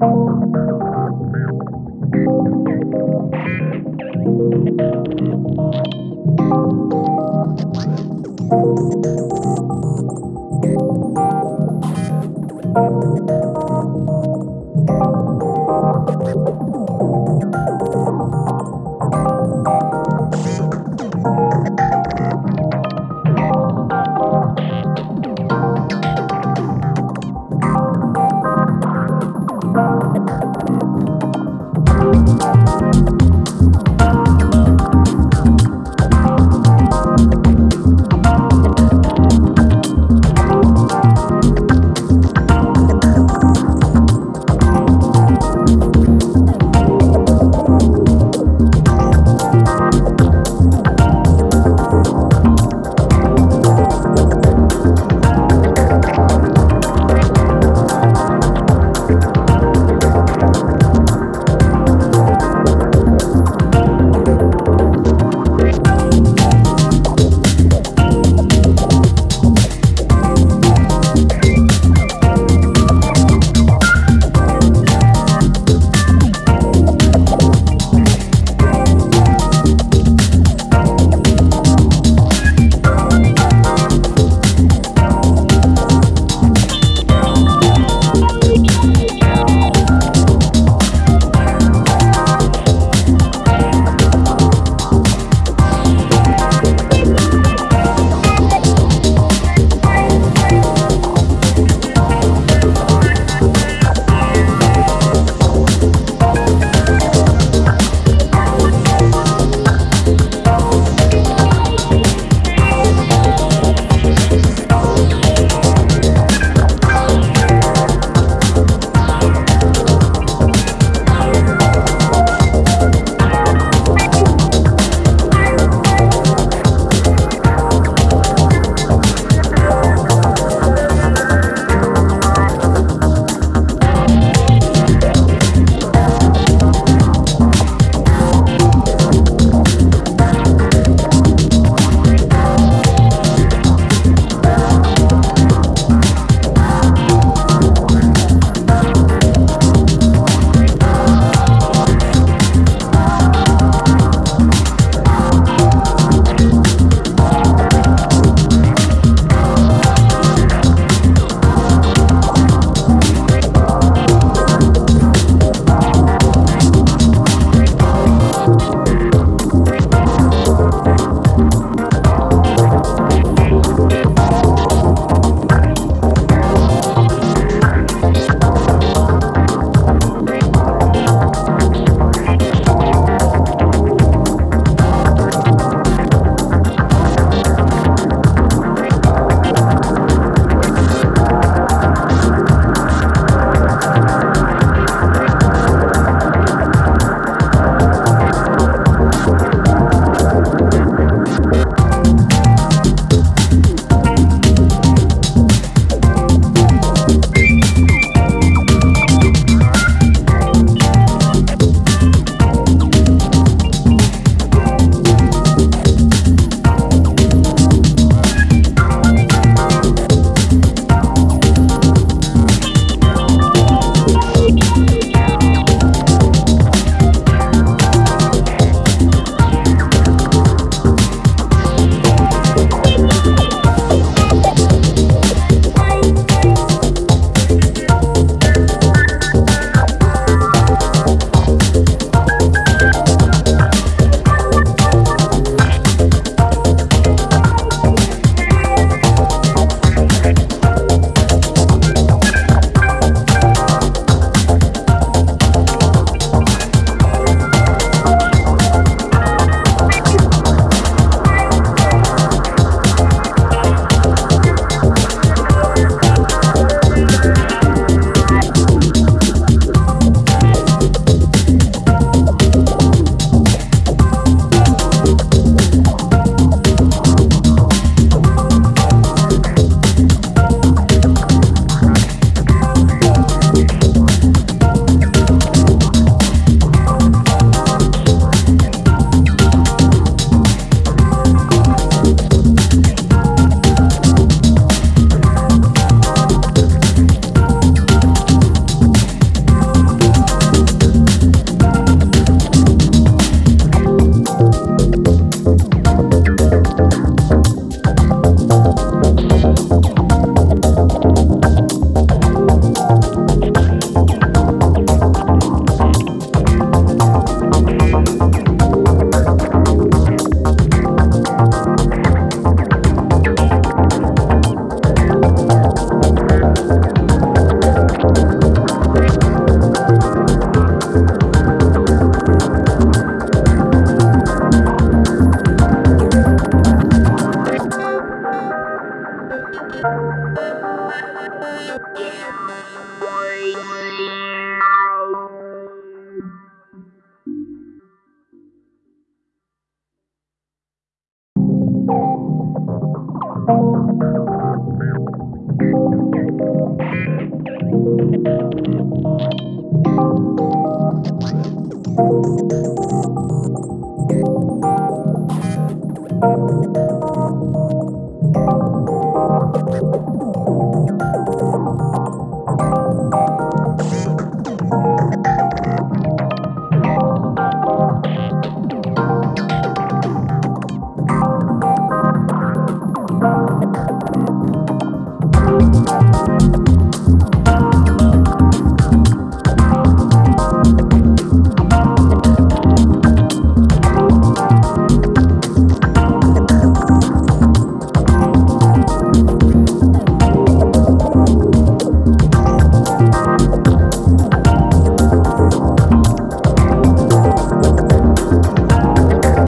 Thank Thank you.